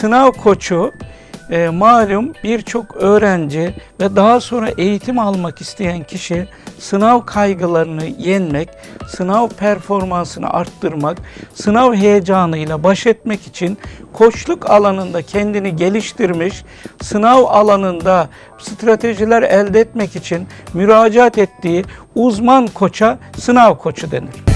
Sınav koçu e, malum birçok öğrenci ve daha sonra eğitim almak isteyen kişi sınav kaygılarını yenmek, sınav performansını arttırmak, sınav heyecanıyla baş etmek için koçluk alanında kendini geliştirmiş, sınav alanında stratejiler elde etmek için müracaat ettiği uzman koça sınav koçu denir.